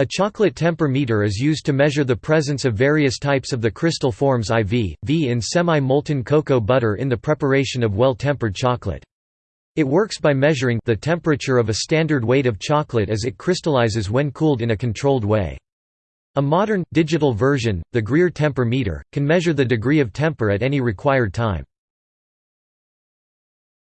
A chocolate temper meter is used to measure the presence of various types of the crystal forms IV, V in semi-molten cocoa butter in the preparation of well-tempered chocolate. It works by measuring the temperature of a standard weight of chocolate as it crystallizes when cooled in a controlled way. A modern, digital version, the Greer temper meter, can measure the degree of temper at any required time.